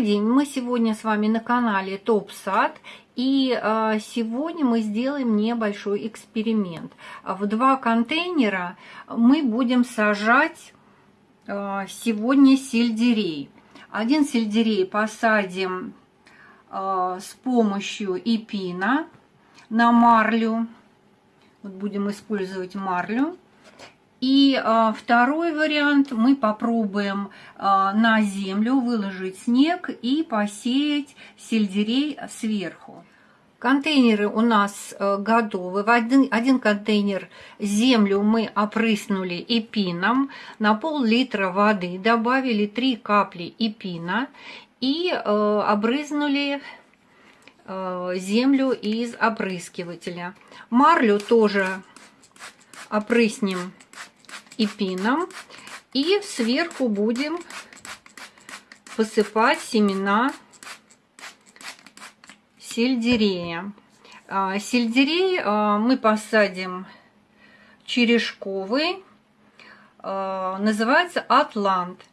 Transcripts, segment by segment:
Добрый день! Мы сегодня с вами на канале Топ Сад. И э, сегодня мы сделаем небольшой эксперимент. В два контейнера мы будем сажать э, сегодня сельдерей. Один сельдерей посадим э, с помощью эпина на марлю. Вот будем использовать марлю. И а, второй вариант мы попробуем а, на землю выложить снег и посеять сельдерей сверху. Контейнеры у нас а, готовы. В один, один контейнер землю мы опрыснули эпином, на пол-литра воды добавили 3 капли эпина и э, обрызнули э, землю из опрыскивателя. Марлю тоже опрыснем и пином. И сверху будем посыпать семена сельдерея. А, сельдерей а, мы посадим черешковый, а, называется Атлант.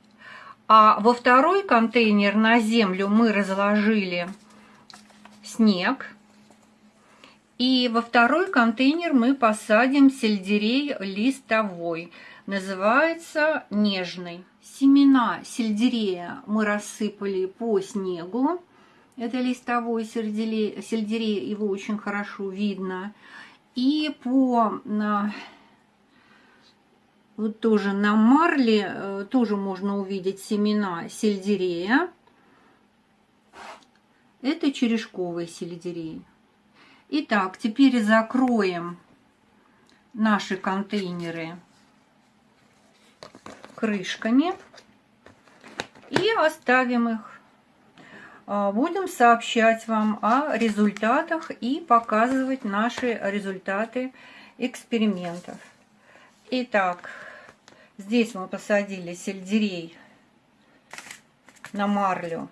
А во второй контейнер на землю мы разложили снег. И во второй контейнер мы посадим сельдерей листовой называется нежный. Семена сельдерея мы рассыпали по снегу. Это листовой сельдерей, сельдерей его очень хорошо видно. И по вот тоже на марле э, тоже можно увидеть семена сельдерея. Это черешковый сельдерей. Итак, теперь закроем наши контейнеры крышками и оставим их. А, будем сообщать вам о результатах и показывать наши результаты экспериментов. Итак, здесь мы посадили сельдерей на марлю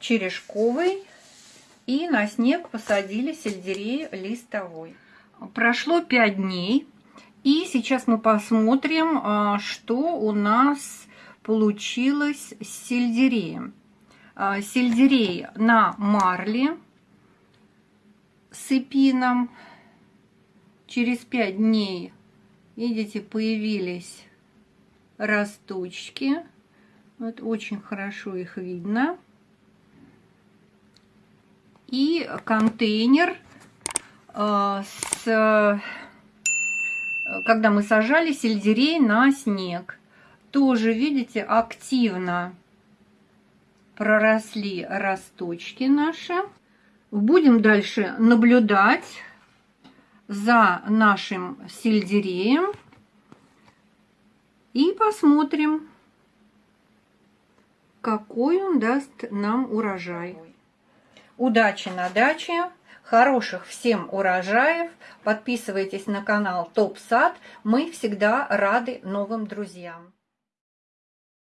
черешковый и на снег посадили сельдерей листовой. Прошло 5 дней. И сейчас мы посмотрим, а, что у нас получилось с сельдереем. А, сельдерей на марле с эпином. Через 5 дней, видите, появились росточки. Вот очень хорошо их видно. И контейнер а, с когда мы сажали сельдерей на снег. Тоже, видите, активно проросли росточки наши. Будем дальше наблюдать за нашим сельдереем и посмотрим, какой он даст нам урожай. Удачи на даче! Хороших всем урожаев. Подписывайтесь на канал Топ Сад. Мы всегда рады новым друзьям.